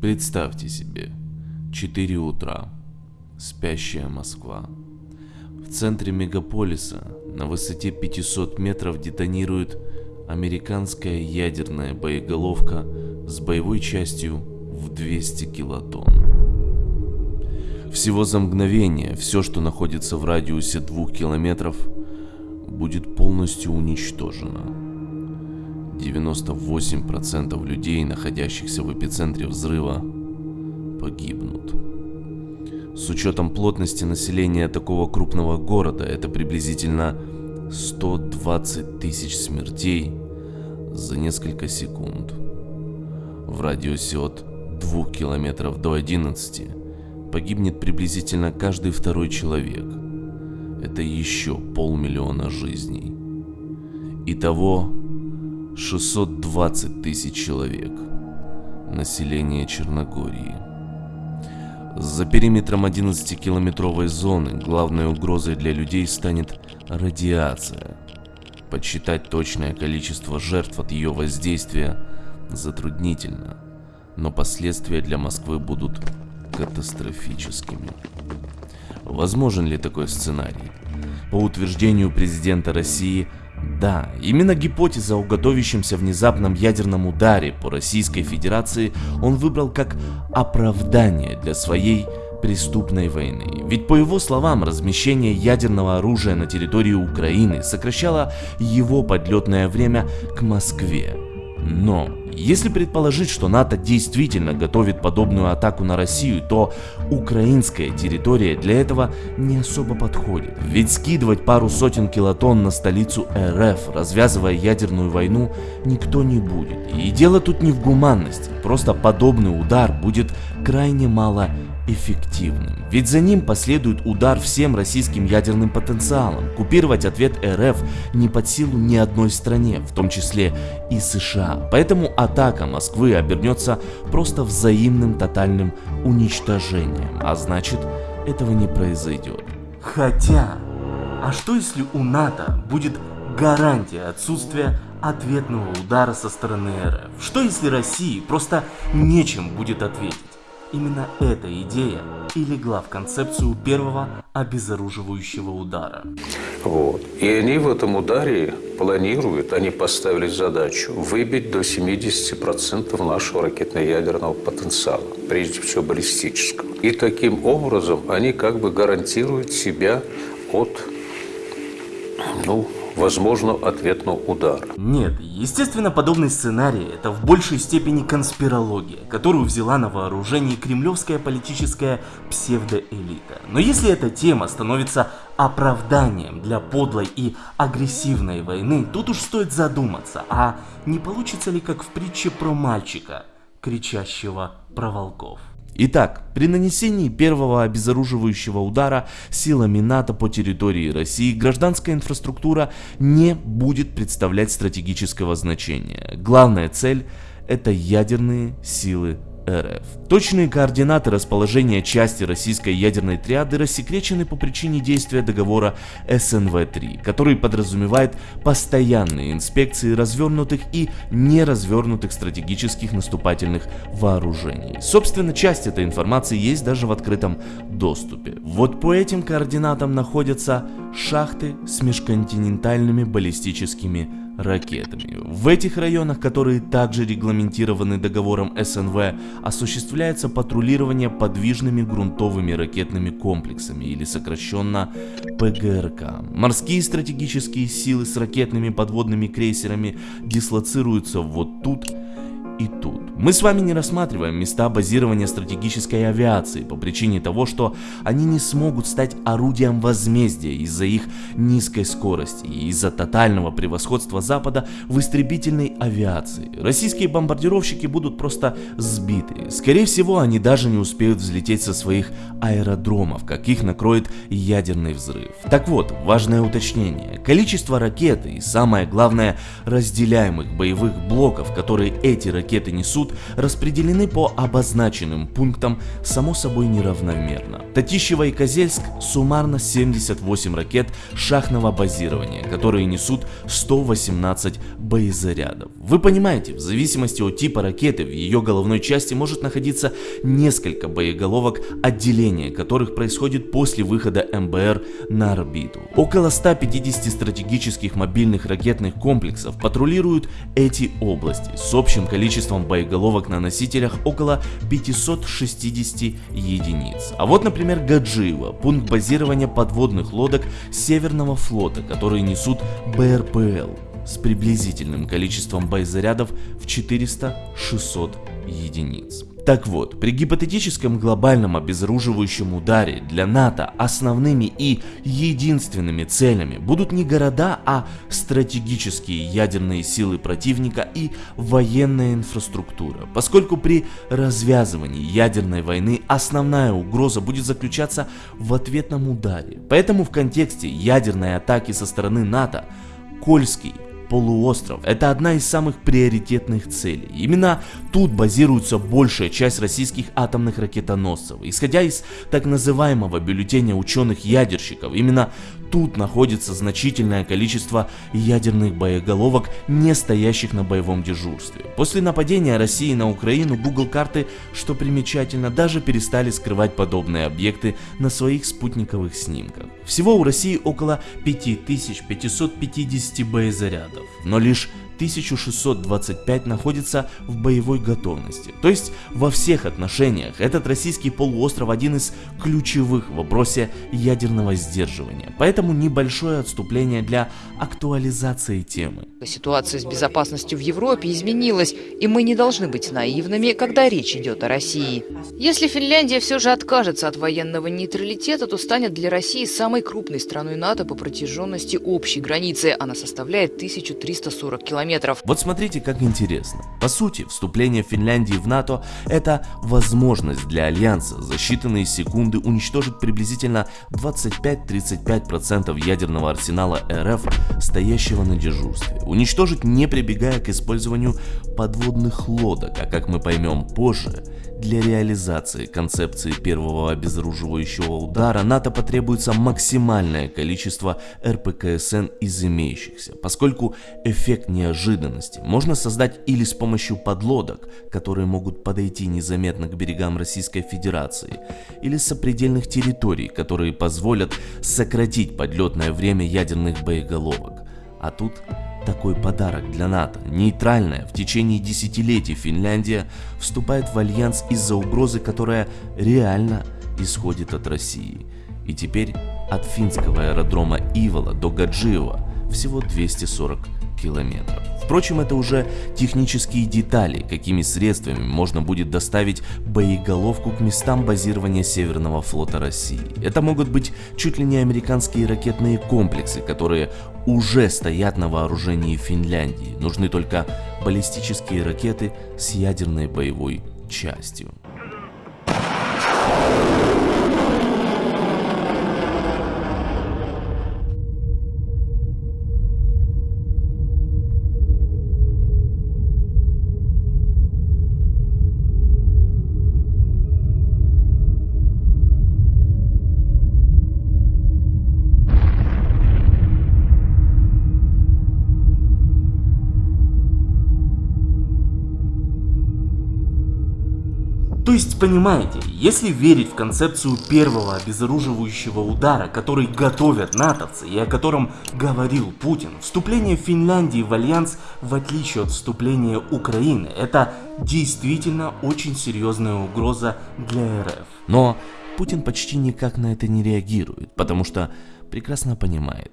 Представьте себе, 4 утра, спящая Москва. В центре мегаполиса на высоте 500 метров детонирует американская ядерная боеголовка с боевой частью в 200 килотонн. Всего за мгновение все, что находится в радиусе двух километров, будет полностью уничтожено. 98% людей, находящихся в эпицентре взрыва, погибнут. С учетом плотности населения такого крупного города, это приблизительно 120 тысяч смертей за несколько секунд. В радиусе от 2 километров до 11 погибнет приблизительно каждый второй человек. Это еще полмиллиона жизней. Итого 620 тысяч человек. Население Черногории. За периметром 11-километровой зоны главной угрозой для людей станет радиация. Подсчитать точное количество жертв от ее воздействия затруднительно, но последствия для Москвы будут катастрофическими. Возможен ли такой сценарий? По утверждению президента России, да, именно гипотеза о готовящемся внезапном ядерном ударе по Российской Федерации он выбрал как оправдание для своей преступной войны. Ведь по его словам, размещение ядерного оружия на территории Украины сокращало его подлетное время к Москве. Но если предположить, что НАТО действительно готовит подобную атаку на Россию, то украинская территория для этого не особо подходит. Ведь скидывать пару сотен килотонн на столицу РФ, развязывая ядерную войну, никто не будет. И дело тут не в гуманности, просто подобный удар будет крайне мало эффективным. Ведь за ним последует удар всем российским ядерным потенциалом. Купировать ответ РФ не под силу ни одной стране, в том числе и США. Поэтому атака Москвы обернется просто взаимным тотальным уничтожением. А значит, этого не произойдет. Хотя, а что если у НАТО будет гарантия отсутствия ответного удара со стороны РФ? Что если России просто нечем будет ответить? Именно эта идея и легла в концепцию первого обезоруживающего удара. Вот. И они в этом ударе планируют, они поставили задачу выбить до 70% нашего ракетно-ядерного потенциала, прежде всего баллистического. И таким образом они как бы гарантируют себя от ну, возможного ответного удара. Нет, естественно, подобный сценарий – это в большей степени конспирология, которую взяла на вооружение кремлевская политическая псевдоэлита. Но если эта тема становится оправданием для подлой и агрессивной войны, тут уж стоит задуматься, а не получится ли как в притче про мальчика, кричащего про волков. Итак, при нанесении первого обезоруживающего удара силами НАТО по территории России гражданская инфраструктура не будет представлять стратегического значения. Главная цель – это ядерные силы РФ. Точные координаты расположения части российской ядерной триады рассекречены по причине действия договора СНВ-3, который подразумевает постоянные инспекции развернутых и неразвернутых стратегических наступательных вооружений. Собственно, часть этой информации есть даже в открытом доступе. Вот по этим координатам находятся шахты с межконтинентальными баллистическими ракетами. В этих районах, которые также регламентированы договором СНВ, осуществляется патрулирование подвижными грунтовыми ракетными комплексами или сокращенно ПГРК. Морские стратегические силы с ракетными подводными крейсерами дислоцируются вот тут и тут. Мы с вами не рассматриваем места базирования стратегической авиации по причине того, что они не смогут стать орудием возмездия из-за их низкой скорости и из-за тотального превосходства Запада в истребительной авиации. Российские бомбардировщики будут просто сбиты. Скорее всего, они даже не успеют взлететь со своих аэродромов, как их накроет ядерный взрыв. Так вот, важное уточнение. Количество ракет и самое главное разделяемых боевых блоков, которые эти ракеты ракеты несут, распределены по обозначенным пунктам, само собой неравномерно. Татищево и Козельск суммарно 78 ракет шахтного базирования, которые несут 118 боезарядов. Вы понимаете, в зависимости от типа ракеты в ее головной части может находиться несколько боеголовок, отделения которых происходит после выхода МБР на орбиту. Около 150 стратегических мобильных ракетных комплексов патрулируют эти области с общим количеством боеголовок на носителях около 560 единиц. А вот, например, Гаджиево, пункт базирования подводных лодок Северного флота, которые несут БРПЛ с приблизительным количеством боезарядов в 400-600 единиц. Так вот, при гипотетическом глобальном обезоруживающем ударе для НАТО основными и единственными целями будут не города, а стратегические ядерные силы противника и военная инфраструктура, поскольку при развязывании ядерной войны основная угроза будет заключаться в ответном ударе. Поэтому в контексте ядерной атаки со стороны НАТО Кольский полуостров – это одна из самых приоритетных целей. Именно тут базируется большая часть российских атомных ракетоносцев. Исходя из так называемого бюллетеня ученых-ядерщиков, именно тут находится значительное количество ядерных боеголовок, не стоящих на боевом дежурстве. После нападения России на Украину Google карты, что примечательно, даже перестали скрывать подобные объекты на своих спутниковых снимках. Всего у России около 5550 боезарядов, но лишь 1625 находится в боевой готовности. То есть во всех отношениях этот российский полуостров один из ключевых в вопросе ядерного сдерживания. Поэтому небольшое отступление для актуализации темы. Ситуация с безопасностью в Европе изменилась, и мы не должны быть наивными, когда речь идет о России. Если Финляндия все же откажется от военного нейтралитета, то станет для России самой крупной страной НАТО по протяженности общей границы. Она составляет 1340 километров километров. Вот смотрите, как интересно. По сути, вступление Финляндии в НАТО – это возможность для Альянса за считанные секунды уничтожить приблизительно 25-35% ядерного арсенала РФ, стоящего на дежурстве. Уничтожить не прибегая к использованию подводных лодок, а как мы поймем позже, для реализации концепции первого обезоруживающего удара НАТО потребуется максимальное количество РПКСН из имеющихся, поскольку эффект неожиданности можно создать или с помощью подлодок, которые могут подойти незаметно к берегам Российской Федерации, или с сопредельных территорий, которые позволят сократить подлетное время ядерных боеголовок. А тут такой подарок для НАТО. Нейтральная в течение десятилетий Финляндия вступает в альянс из-за угрозы, которая реально исходит от России. И теперь от финского аэродрома Ивола до Гаджиева всего 240 километров. Впрочем, это уже технические детали, какими средствами можно будет доставить боеголовку к местам базирования Северного флота России. Это могут быть чуть ли не американские ракетные комплексы, которые уже стоят на вооружении Финляндии. Нужны только баллистические ракеты с ядерной боевой частью. То есть, понимаете, если верить в концепцию первого обезоруживающего удара, который готовят натовцы и о котором говорил Путин, вступление Финляндии в альянс, в отличие от вступления Украины, это действительно очень серьезная угроза для РФ. Но Путин почти никак на это не реагирует, потому что прекрасно понимает,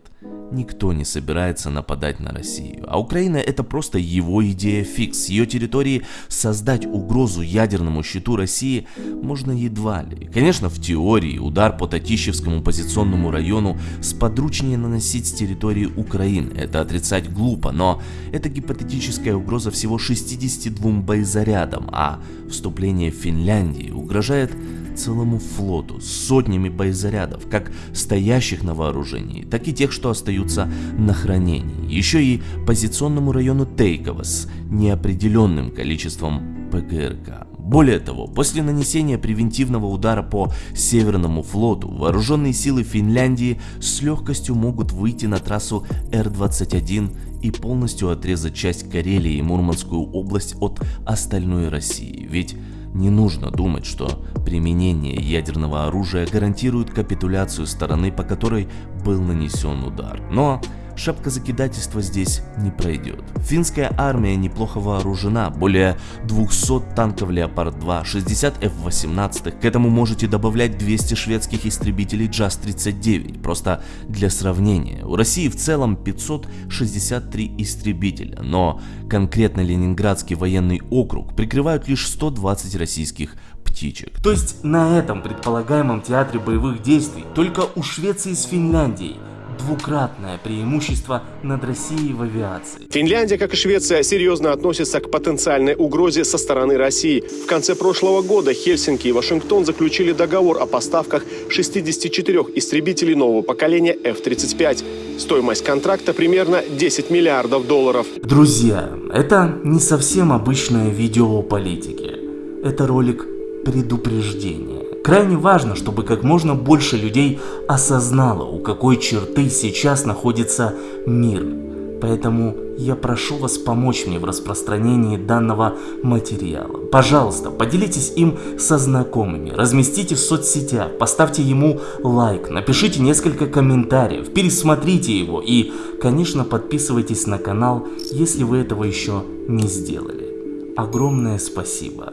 Никто не собирается нападать на Россию, а Украина это просто его идея фикс. Ее территории создать угрозу ядерному щиту России можно едва ли. Конечно, в теории удар по Татищевскому позиционному району сподручнее наносить с территории Украины. Это отрицать глупо, но это гипотетическая угроза всего 62 боезарядам, а вступление Финляндии угрожает целому флоту с сотнями боезарядов, как стоящих на вооружении, так и тех, что остаются на хранении. Еще и позиционному району Тейково с неопределенным количеством ПГРК. Более того, после нанесения превентивного удара по Северному флоту, вооруженные силы Финляндии с легкостью могут выйти на трассу Р-21 и полностью отрезать часть Карелии и Мурманскую область от остальной России. Ведь не нужно думать, что применение ядерного оружия гарантирует капитуляцию стороны, по которой был нанесен удар. Но шапка закидательства здесь не пройдет. Финская армия неплохо вооружена, более 200 танков Леопард-2, 60 F-18, к этому можете добавлять 200 шведских истребителей JAS-39, просто для сравнения. У России в целом 563 истребителя, но конкретно Ленинградский военный округ прикрывают лишь 120 российских птичек. То есть на этом предполагаемом театре боевых действий только у Швеции с Финляндией двукратное преимущество над Россией в авиации. Финляндия, как и Швеция, серьезно относится к потенциальной угрозе со стороны России. В конце прошлого года Хельсинки и Вашингтон заключили договор о поставках 64 истребителей нового поколения F-35. Стоимость контракта примерно 10 миллиардов долларов. Друзья, это не совсем обычное видео о политике. Это ролик предупреждения. Крайне важно, чтобы как можно больше людей осознало, у какой черты сейчас находится мир. Поэтому я прошу вас помочь мне в распространении данного материала. Пожалуйста, поделитесь им со знакомыми, разместите в соцсетях, поставьте ему лайк, напишите несколько комментариев, пересмотрите его и, конечно, подписывайтесь на канал, если вы этого еще не сделали. Огромное спасибо,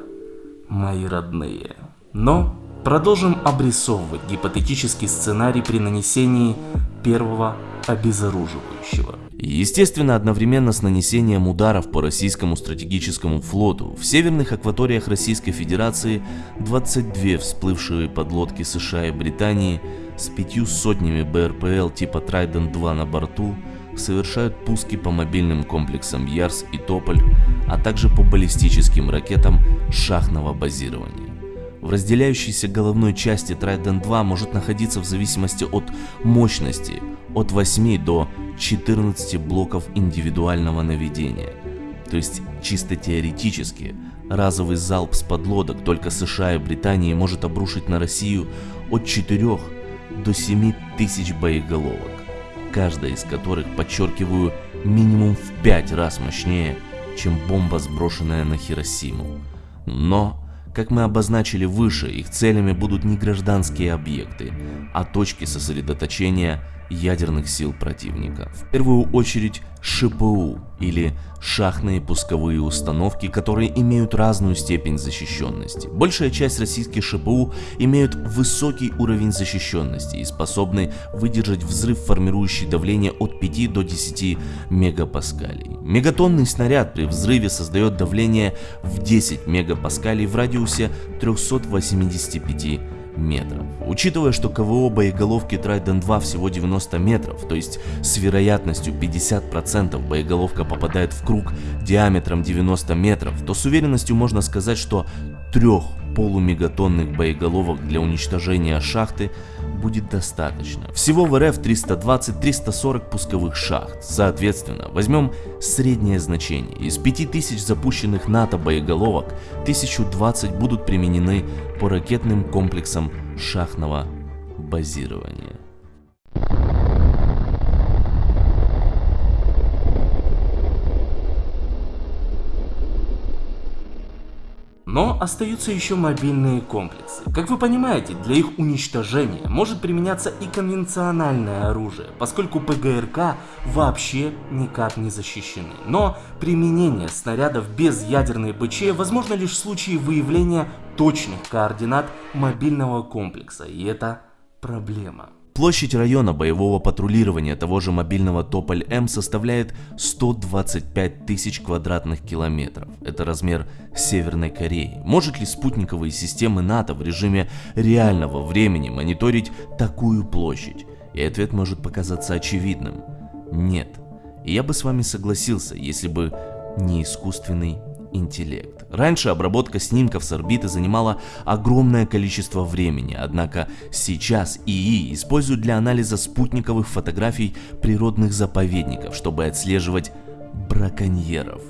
мои родные. Но Продолжим обрисовывать гипотетический сценарий при нанесении первого обезоруживающего. Естественно, одновременно с нанесением ударов по российскому стратегическому флоту в северных акваториях Российской Федерации 22 всплывшие подлодки США и Британии с пятью сотнями БРПЛ типа Trident-2 на борту совершают пуски по мобильным комплексам Ярс и Тополь, а также по баллистическим ракетам шахтного базирования. В разделяющейся головной части Trident 2 может находиться в зависимости от мощности от 8 до 14 блоков индивидуального наведения. То есть чисто теоретически разовый залп с подлодок только США и Британии может обрушить на Россию от 4 до 7 тысяч боеголовок, каждая из которых, подчеркиваю, минимум в 5 раз мощнее, чем бомба, сброшенная на Хиросиму. Но как мы обозначили выше, их целями будут не гражданские объекты, а точки сосредоточения ядерных сил противника. В первую очередь ШПУ или шахтные пусковые установки, которые имеют разную степень защищенности. Большая часть российских ШПУ имеют высокий уровень защищенности и способны выдержать взрыв, формирующий давление от 5 до 10 мегапаскалей. Мегатонный снаряд при взрыве создает давление в 10 мегапаскалей в радиусе 385 метров. Учитывая, что КВО боеголовки Trident 2 всего 90 метров, то есть с вероятностью 50% боеголовка попадает в круг диаметром 90 метров, то с уверенностью можно сказать, что трех полумегатонных боеголовок для уничтожения шахты будет достаточно. Всего в РФ 320-340 пусковых шахт. Соответственно, возьмем среднее значение. Из 5000 запущенных НАТО боеголовок 1020 будут применены по ракетным комплексам шахтного базирования. Но остаются еще мобильные комплексы. Как вы понимаете, для их уничтожения может применяться и конвенциональное оружие, поскольку ПГРК вообще никак не защищены. Но применение снарядов без ядерной БЧ возможно лишь в случае выявления точных координат мобильного комплекса, и это проблема. Площадь района боевого патрулирования того же мобильного Тополь-М составляет 125 тысяч квадратных километров. Это размер Северной Кореи. Может ли спутниковые системы НАТО в режиме реального времени мониторить такую площадь? И ответ может показаться очевидным. Нет. И я бы с вами согласился, если бы не искусственный интеллект. Раньше обработка снимков с орбиты занимала огромное количество времени, однако сейчас ИИ используют для анализа спутниковых фотографий природных заповедников, чтобы отслеживать браконьеров.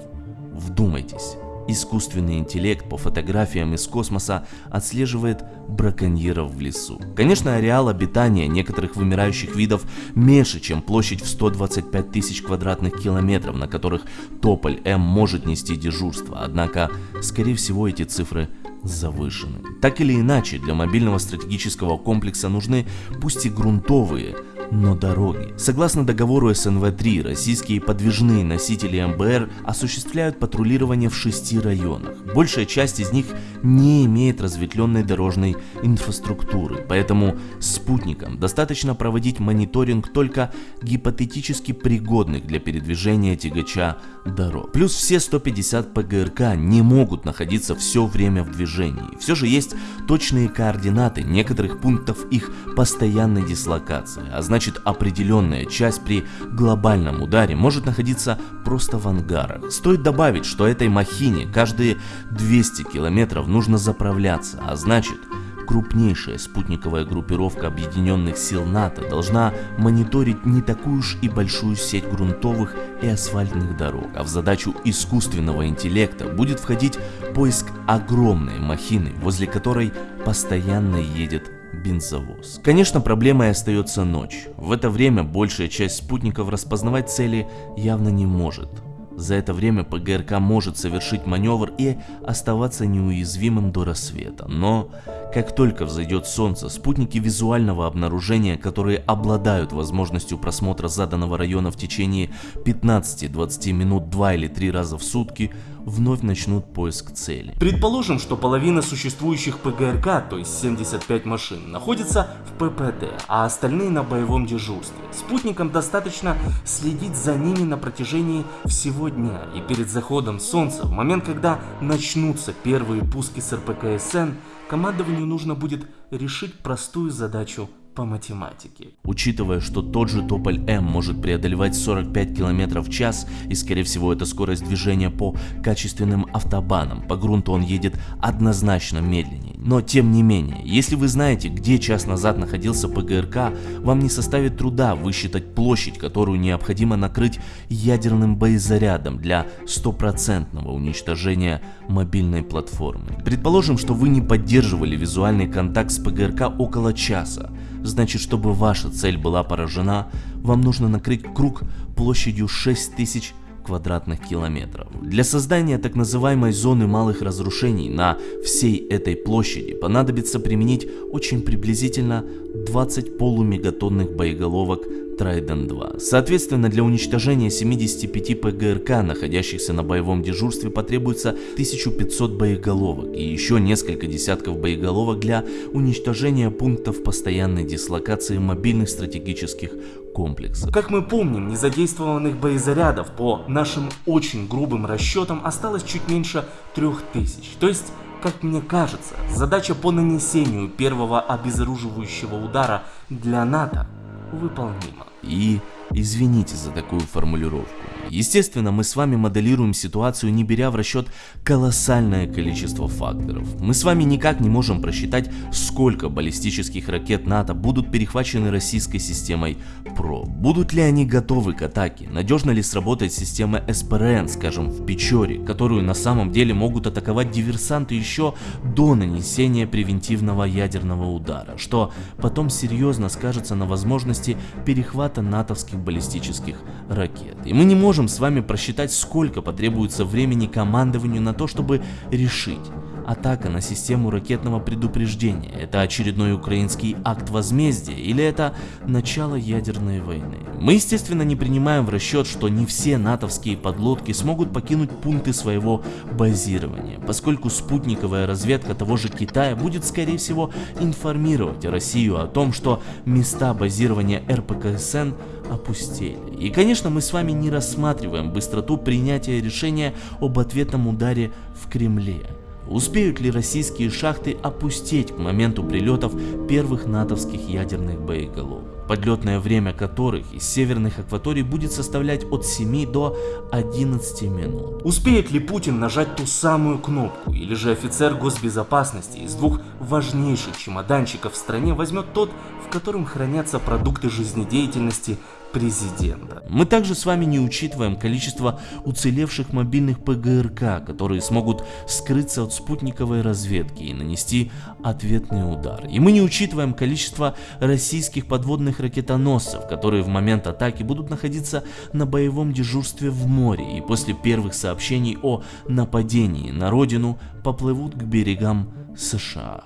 Вдумайтесь, искусственный интеллект по фотографиям из космоса отслеживает браконьеров в лесу. Конечно, ареал обитания некоторых вымирающих видов меньше, чем площадь в 125 тысяч квадратных километров, на которых Тополь М может нести дежурство, однако, скорее всего, эти цифры завышены. Так или иначе, для мобильного стратегического комплекса нужны пусть и грунтовые, но дороги. Согласно договору СНВ-3, российские подвижные носители МБР осуществляют патрулирование в шести районах. Большая часть из них не имеет разветвленной дорожной инфраструктуры, поэтому спутникам достаточно проводить мониторинг только гипотетически пригодных для передвижения тягача дорог. Плюс все 150 ПГРК не могут находиться все время в движении. Все же есть точные координаты некоторых пунктов их постоянной дислокации, а значит определенная часть при глобальном ударе может находиться просто в ангарах. Стоит добавить, что этой махине каждые 200 километров нужно заправляться, а значит крупнейшая спутниковая группировка объединенных сил НАТО должна мониторить не такую уж и большую сеть грунтовых и асфальтных дорог, а в задачу искусственного интеллекта будет входить поиск огромной махины, возле которой постоянно едет бензовоз. Конечно, проблемой остается ночь. В это время большая часть спутников распознавать цели явно не может. За это время ПГРК может совершить маневр и оставаться неуязвимым до рассвета. Но как только взойдет солнце, спутники визуального обнаружения, которые обладают возможностью просмотра заданного района в течение 15-20 минут 2 или 3 раза в сутки, вновь начнут поиск цели. Предположим, что половина существующих ПГРК, то есть 75 машин, находится в ППД, а остальные на боевом дежурстве. Спутникам достаточно следить за ними на протяжении всего дня, и перед заходом солнца, в момент, когда начнутся первые пуски с РПКСН, командованию нужно будет решить простую задачу по математике. Учитывая, что тот же Тополь М может преодолевать 45 км в час, и скорее всего это скорость движения по качественным автобанам, по грунту он едет однозначно медленнее. Но тем не менее, если вы знаете, где час назад находился ПГРК, вам не составит труда высчитать площадь, которую необходимо накрыть ядерным боезарядом для стопроцентного уничтожения мобильной платформы. Предположим, что вы не поддерживали визуальный контакт с ПГРК около часа. Значит, чтобы ваша цель была поражена, вам нужно накрыть круг площадью 6000 квадратных километров. Для создания так называемой зоны малых разрушений на всей этой площади понадобится применить очень приблизительно 20 полумегатонных боеголовок Trident 2. Соответственно, для уничтожения 75 ПГРК, находящихся на боевом дежурстве, потребуется 1500 боеголовок и еще несколько десятков боеголовок для уничтожения пунктов постоянной дислокации мобильных стратегических комплексов. Как мы помним, незадействованных боезарядов по нашим очень грубым расчетам осталось чуть меньше 3000. То есть как мне кажется, задача по нанесению первого обезоруживающего удара для НАТО выполнима. И извините за такую формулировку. Естественно, мы с вами моделируем ситуацию, не беря в расчет колоссальное количество факторов. Мы с вами никак не можем просчитать, сколько баллистических ракет НАТО будут перехвачены российской системой ПРО. Будут ли они готовы к атаке? Надежно ли сработает система СПРН, скажем, в Печоре, которую на самом деле могут атаковать диверсанты еще до нанесения превентивного ядерного удара, что потом серьезно скажется на возможности перехвата натовских баллистических ракет. И мы не можем можем с вами просчитать, сколько потребуется времени командованию на то, чтобы решить, атака на систему ракетного предупреждения – это очередной украинский акт возмездия или это начало ядерной войны. Мы, естественно, не принимаем в расчет, что не все натовские подлодки смогут покинуть пункты своего базирования, поскольку спутниковая разведка того же Китая будет, скорее всего, информировать Россию о том, что места базирования РПКСН опустели. И, конечно, мы с вами не рассматриваем быстроту принятия решения об ответном ударе в Кремле. Успеют ли российские шахты опустить к моменту прилетов первых натовских ядерных боеголовок? подлетное время которых из северных акваторий будет составлять от 7 до 11 минут. Успеет ли Путин нажать ту самую кнопку, или же офицер госбезопасности из двух важнейших чемоданчиков в стране возьмет тот, в котором хранятся продукты жизнедеятельности президента. Мы также с вами не учитываем количество уцелевших мобильных ПГРК, которые смогут скрыться от спутниковой разведки и нанести ответный удар. И мы не учитываем количество российских подводных ракетоносцев, которые в момент атаки будут находиться на боевом дежурстве в море и после первых сообщений о нападении на родину поплывут к берегам США.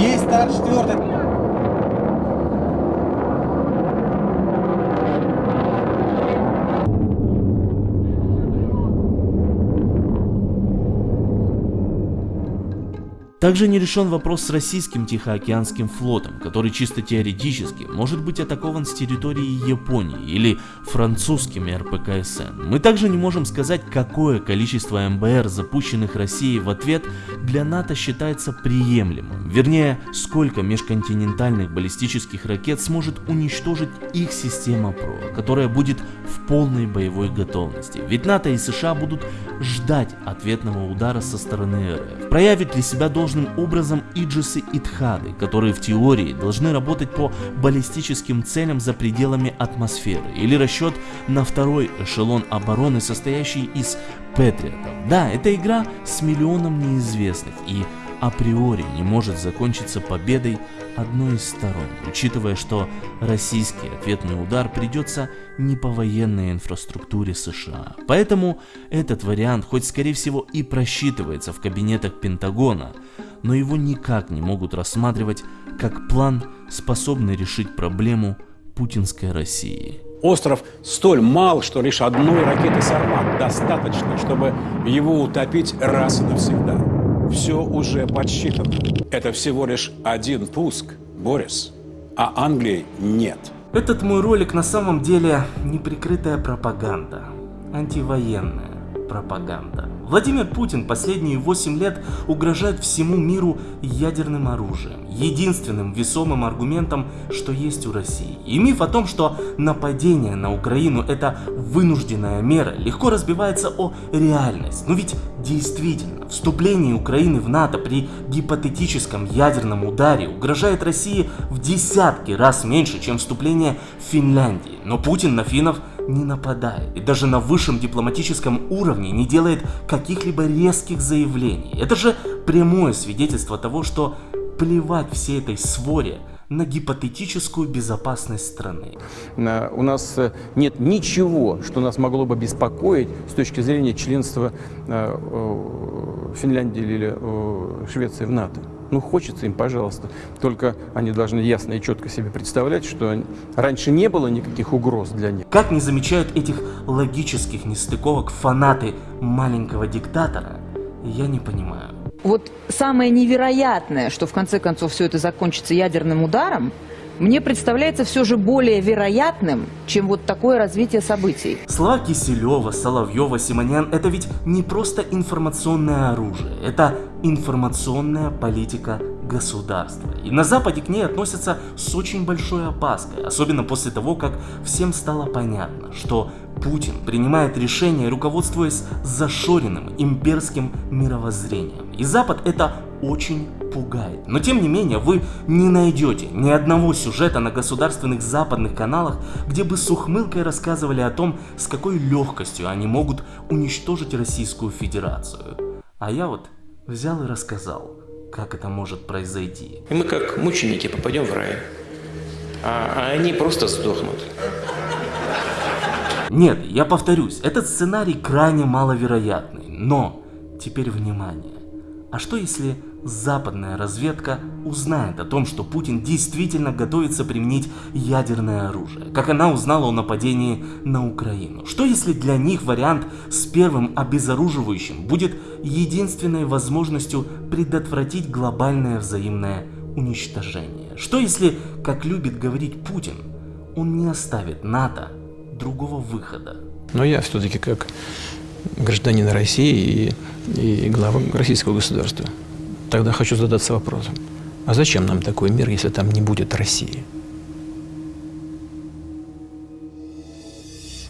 Есть старт четвертый. Также не решен вопрос с российским Тихоокеанским флотом, который чисто теоретически может быть атакован с территории Японии или французскими РПКСН. Мы также не можем сказать, какое количество МБР, запущенных Россией в ответ, для НАТО считается приемлемым. Вернее, сколько межконтинентальных баллистических ракет сможет уничтожить их система ПРО, которая будет в полной боевой готовности. Ведь НАТО и США будут ждать ответного удара со стороны РФ. Проявит ли себя должным образом Иджисы и Тхады, которые в теории должны работать по баллистическим целям за пределами атмосферы, или расчет на второй эшелон обороны, состоящий из Патриотов. Да, это игра с миллионом неизвестных, и априори не может закончиться победой одной из сторон, учитывая, что российский ответный удар придется не по военной инфраструктуре США. Поэтому этот вариант, хоть скорее всего и просчитывается в кабинетах Пентагона, но его никак не могут рассматривать как план, способный решить проблему путинской России. Остров столь мал, что лишь одной ракеты «Сармат» достаточно, чтобы его утопить раз и навсегда. Все уже подсчитано. Это всего лишь один пуск, Борис. А Англии нет. Этот мой ролик на самом деле неприкрытая пропаганда. Антивоенная пропаганда. Владимир Путин последние 8 лет угрожает всему миру ядерным оружием, единственным весомым аргументом, что есть у России. И миф о том, что нападение на Украину это вынужденная мера, легко разбивается о реальность. Но ведь действительно, вступление Украины в НАТО при гипотетическом ядерном ударе угрожает России в десятки раз меньше, чем вступление Финляндии. Но Путин на финнов не нападает и даже на высшем дипломатическом уровне не делает каких-либо резких заявлений. Это же прямое свидетельство того, что плевать всей этой своре на гипотетическую безопасность страны. У нас э, нет ничего, что нас могло бы беспокоить с точки зрения членства э, Финляндии или Швеции в НАТО. Ну, хочется им, пожалуйста. Только они должны ясно и четко себе представлять, что раньше не было никаких угроз для них. Как не замечают этих логических нестыковок фанаты маленького диктатора, я не понимаю. Вот самое невероятное, что в конце концов все это закончится ядерным ударом, мне представляется все же более вероятным, чем вот такое развитие событий. Слова Киселева, Соловьева, Симонян – это ведь не просто информационное оружие, это информационная политика государства. И на Западе к ней относятся с очень большой опаской, особенно после того, как всем стало понятно, что Путин принимает решения, руководствуясь зашоренным имперским мировоззрением. И Запад это очень пугает. Но тем не менее, вы не найдете ни одного сюжета на государственных западных каналах, где бы с ухмылкой рассказывали о том, с какой легкостью они могут уничтожить Российскую Федерацию. А я вот взял и рассказал, как это может произойти. И мы как мученики попадем в рай, а, а они просто сдохнут. Нет, я повторюсь, этот сценарий крайне маловероятный, но теперь внимание. А что если западная разведка узнает о том, что Путин действительно готовится применить ядерное оружие, как она узнала о нападении на Украину? Что если для них вариант с первым обезоруживающим будет единственной возможностью предотвратить глобальное взаимное уничтожение? Что если, как любит говорить Путин, он не оставит НАТО другого выхода? Но я все-таки как гражданина России и, и глава российского государства. Тогда хочу задаться вопросом, а зачем нам такой мир, если там не будет России?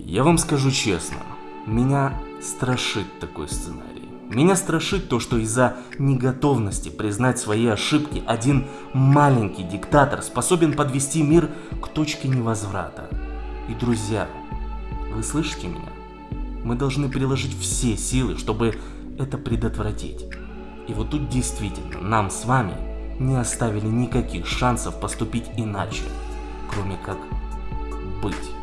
Я вам скажу честно, меня страшит такой сценарий. Меня страшит то, что из-за неготовности признать свои ошибки один маленький диктатор способен подвести мир к точке невозврата. И, друзья, вы слышите меня? Мы должны приложить все силы, чтобы это предотвратить. И вот тут действительно нам с вами не оставили никаких шансов поступить иначе, кроме как быть.